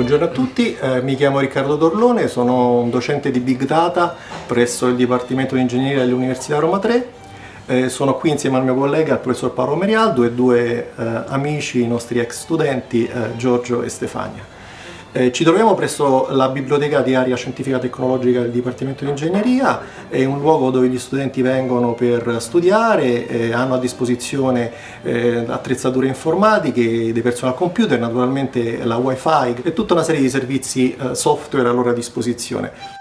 Buongiorno a tutti, eh, mi chiamo Riccardo Dorlone, sono un docente di Big Data presso il Dipartimento di Ingegneria dell'Università Roma 3. Eh, sono qui insieme al mio collega, il professor Paolo Merialdo e due eh, amici, i nostri ex studenti, eh, Giorgio e Stefania. Eh, ci troviamo presso la biblioteca di area scientifica tecnologica del Dipartimento di Ingegneria, è un luogo dove gli studenti vengono per studiare, eh, hanno a disposizione eh, attrezzature informatiche, dei personal computer, naturalmente la wifi e tutta una serie di servizi eh, software a loro disposizione.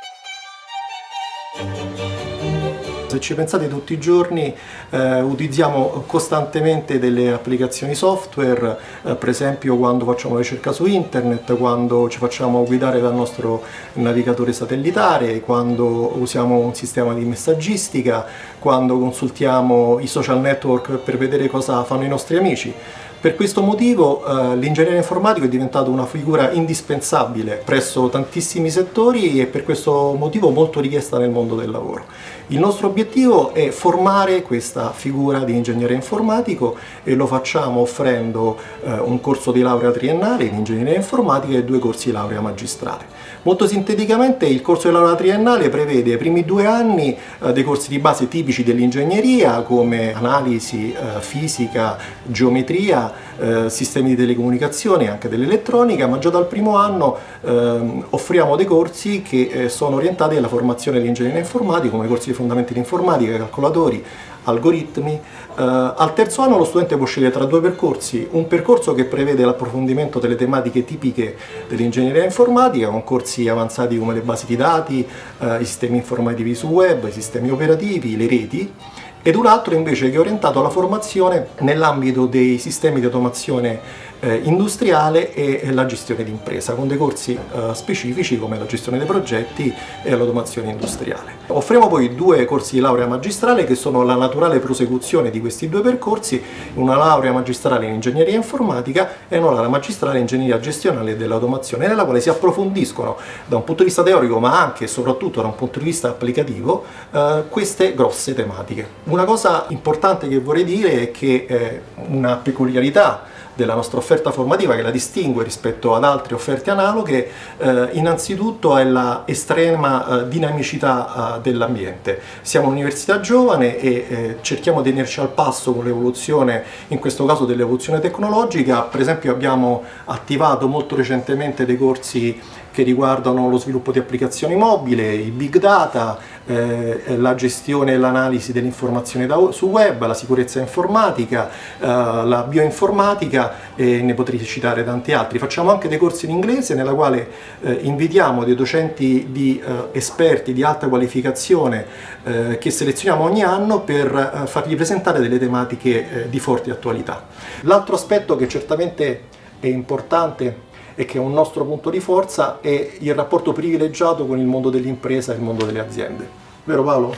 Ci pensate tutti i giorni eh, utilizziamo costantemente delle applicazioni software, eh, per esempio quando facciamo ricerca su internet, quando ci facciamo guidare dal nostro navigatore satellitare, quando usiamo un sistema di messaggistica, quando consultiamo i social network per vedere cosa fanno i nostri amici. Per questo motivo eh, l'ingegnere informatico è diventato una figura indispensabile presso tantissimi settori e per questo motivo molto richiesta nel mondo del lavoro. Il nostro obiettivo è formare questa figura di ingegnere informatico e lo facciamo offrendo eh, un corso di laurea triennale in ingegneria informatica e due corsi di laurea magistrale. Molto sinteticamente il corso di laurea triennale prevede i primi due anni eh, dei corsi di base tipici dell'ingegneria come analisi, eh, fisica, geometria, eh, sistemi di telecomunicazione e anche dell'elettronica, ma già dal primo anno ehm, offriamo dei corsi che eh, sono orientati alla formazione di ingegneria informatica come corsi di fondamenti di informatica, calcolatori, algoritmi. Uh, al terzo anno lo studente può scegliere tra due percorsi, un percorso che prevede l'approfondimento delle tematiche tipiche dell'ingegneria informatica, con corsi avanzati come le basi di dati, uh, i sistemi informativi su web, i sistemi operativi, le reti, ed un altro invece che è orientato alla formazione nell'ambito dei sistemi di automazione eh, industriale e la gestione d'impresa, con dei corsi eh, specifici come la gestione dei progetti e l'automazione industriale. Offriamo poi due corsi di laurea magistrale che sono la naturale prosecuzione di questi due percorsi, una laurea magistrale in ingegneria informatica e una laurea magistrale in ingegneria gestionale dell'automazione, nella quale si approfondiscono da un punto di vista teorico ma anche e soprattutto da un punto di vista applicativo eh, queste grosse tematiche. Una cosa importante che vorrei dire è che eh, una peculiarità della nostra offerta formativa che la distingue rispetto ad altre offerte analoghe eh, innanzitutto è la estrema eh, dinamicità eh, dell'ambiente. Siamo un'università giovane e eh, cerchiamo di tenerci al passo con l'evoluzione, in questo caso dell'evoluzione tecnologica, per esempio abbiamo attivato molto recentemente dei corsi che riguardano lo sviluppo di applicazioni mobili, i big data, eh, la gestione e l'analisi dell'informazione su web, la sicurezza informatica, eh, la bioinformatica e ne potrei citare tanti altri. Facciamo anche dei corsi in inglese nella quale eh, invitiamo dei docenti di eh, esperti di alta qualificazione eh, che selezioniamo ogni anno per eh, fargli presentare delle tematiche di forte attualità. L'altro aspetto che certamente è importante e che è un nostro punto di forza è il rapporto privilegiato con il mondo dell'impresa e il mondo delle aziende. Vero Paolo?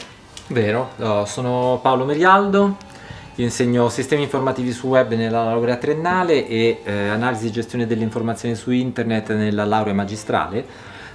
Vero, sono Paolo Merialdo, insegno sistemi informativi su web nella laurea triennale e eh, analisi e gestione delle informazioni su internet nella laurea magistrale.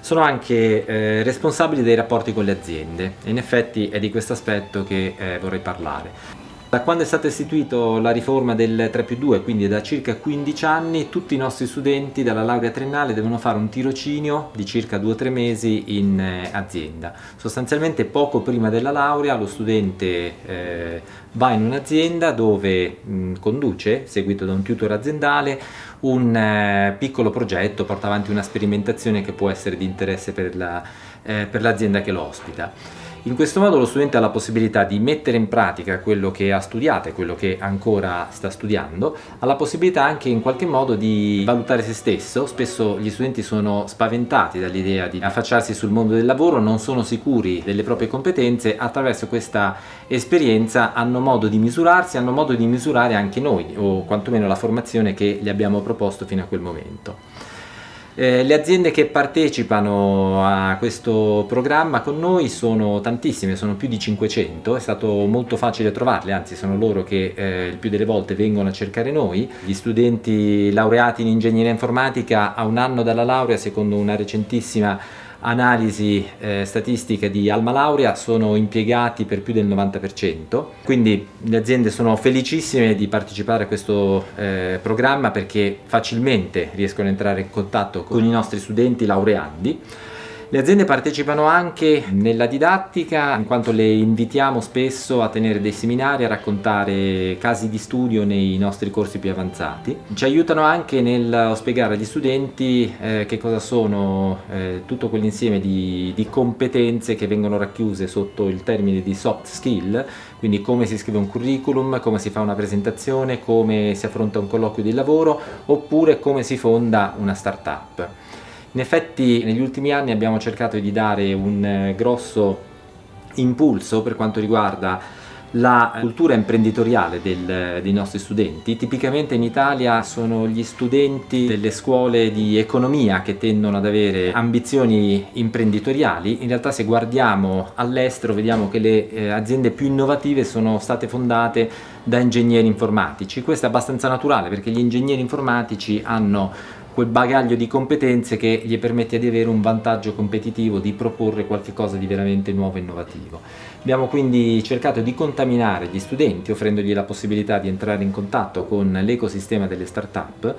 Sono anche eh, responsabile dei rapporti con le aziende e in effetti è di questo aspetto che eh, vorrei parlare. Da quando è stata istituita la riforma del 3 più 2, quindi da circa 15 anni, tutti i nostri studenti dalla laurea triennale devono fare un tirocinio di circa 2-3 mesi in eh, azienda. Sostanzialmente poco prima della laurea lo studente eh, va in un'azienda dove mh, conduce, seguito da un tutor aziendale, un eh, piccolo progetto, porta avanti una sperimentazione che può essere di interesse per l'azienda la, eh, che lo ospita. In questo modo lo studente ha la possibilità di mettere in pratica quello che ha studiato e quello che ancora sta studiando, ha la possibilità anche in qualche modo di valutare se stesso, spesso gli studenti sono spaventati dall'idea di affacciarsi sul mondo del lavoro, non sono sicuri delle proprie competenze, attraverso questa esperienza hanno modo di misurarsi, hanno modo di misurare anche noi o quantomeno la formazione che gli abbiamo proposto fino a quel momento. Eh, le aziende che partecipano a questo programma con noi sono tantissime, sono più di 500, è stato molto facile trovarle, anzi sono loro che eh, il più delle volte vengono a cercare noi. Gli studenti laureati in ingegneria informatica a un anno dalla laurea, secondo una recentissima analisi eh, statistiche di Alma Laurea sono impiegati per più del 90%, quindi le aziende sono felicissime di partecipare a questo eh, programma perché facilmente riescono ad entrare in contatto con i nostri studenti laureandi le aziende partecipano anche nella didattica in quanto le invitiamo spesso a tenere dei seminari, a raccontare casi di studio nei nostri corsi più avanzati. Ci aiutano anche nel spiegare agli studenti eh, che cosa sono eh, tutto quell'insieme di, di competenze che vengono racchiuse sotto il termine di soft skill, quindi come si scrive un curriculum, come si fa una presentazione, come si affronta un colloquio di lavoro oppure come si fonda una startup. In effetti negli ultimi anni abbiamo cercato di dare un eh, grosso impulso per quanto riguarda la cultura imprenditoriale del, dei nostri studenti. Tipicamente in Italia sono gli studenti delle scuole di economia che tendono ad avere ambizioni imprenditoriali. In realtà se guardiamo all'estero vediamo che le eh, aziende più innovative sono state fondate da ingegneri informatici. Questo è abbastanza naturale perché gli ingegneri informatici hanno quel bagaglio di competenze che gli permette di avere un vantaggio competitivo, di proporre qualcosa di veramente nuovo e innovativo. Abbiamo quindi cercato di contaminare gli studenti offrendogli la possibilità di entrare in contatto con l'ecosistema delle start-up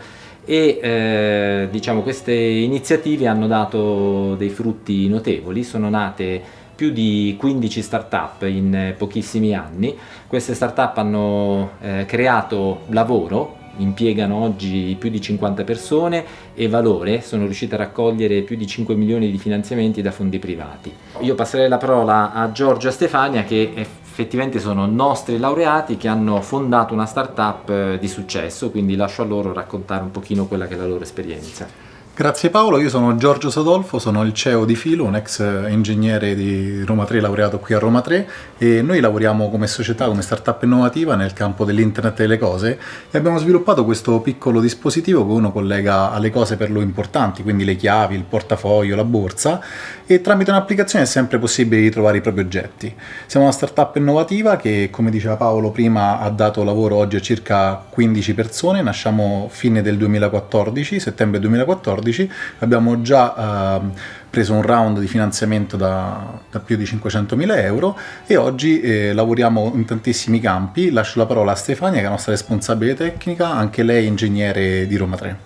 e eh, diciamo queste iniziative hanno dato dei frutti notevoli, sono nate più di 15 start-up in pochissimi anni, queste start-up hanno eh, creato lavoro impiegano oggi più di 50 persone e valore, sono riusciti a raccogliere più di 5 milioni di finanziamenti da fondi privati. Io passerei la parola a Giorgio e Stefania che effettivamente sono nostri laureati che hanno fondato una startup eh, di successo, quindi lascio a loro raccontare un pochino quella che è la loro esperienza. Grazie Paolo, io sono Giorgio Sadolfo, sono il CEO di Filo, un ex ingegnere di Roma 3 laureato qui a Roma 3 e noi lavoriamo come società, come startup innovativa nel campo dell'internet delle cose. E abbiamo sviluppato questo piccolo dispositivo che uno collega alle cose per lo importanti, quindi le chiavi, il portafoglio, la borsa. E tramite un'applicazione è sempre possibile ritrovare i propri oggetti. Siamo una startup innovativa che come diceva Paolo prima ha dato lavoro oggi a circa 15 persone, nasciamo fine del 2014, settembre 2014 2014 abbiamo già eh, preso un round di finanziamento da, da più di 500.000 euro e oggi eh, lavoriamo in tantissimi campi. Lascio la parola a Stefania che è la nostra responsabile tecnica, anche lei ingegnere di Roma 3.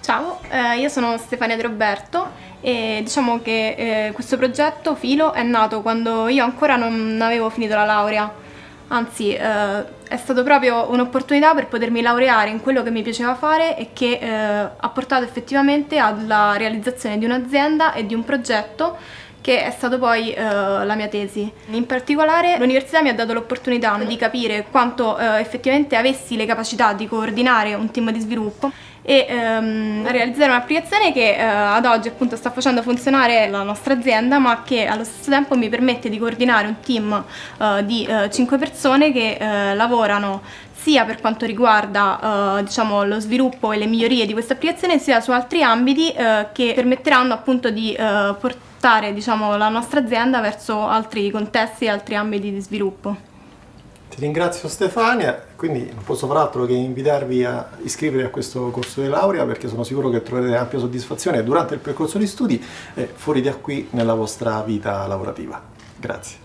Ciao, eh, io sono Stefania De Roberto e diciamo che eh, questo progetto Filo è nato quando io ancora non avevo finito la laurea anzi eh, è stata proprio un'opportunità per potermi laureare in quello che mi piaceva fare e che eh, ha portato effettivamente alla realizzazione di un'azienda e di un progetto che è stato poi eh, la mia tesi. In particolare l'università mi ha dato l'opportunità di capire quanto eh, effettivamente avessi le capacità di coordinare un team di sviluppo e ehm, realizzare un'applicazione che eh, ad oggi appunto sta facendo funzionare la nostra azienda ma che allo stesso tempo mi permette di coordinare un team eh, di eh, 5 persone che eh, lavorano sia per quanto riguarda uh, diciamo, lo sviluppo e le migliorie di questa applicazione sia su altri ambiti uh, che permetteranno appunto di uh, portare diciamo, la nostra azienda verso altri contesti e altri ambiti di sviluppo. Ti ringrazio Stefania, quindi non posso far altro che invitarvi a iscrivervi a questo corso di laurea perché sono sicuro che troverete ampia soddisfazione durante il percorso di studi e fuori da qui nella vostra vita lavorativa. Grazie.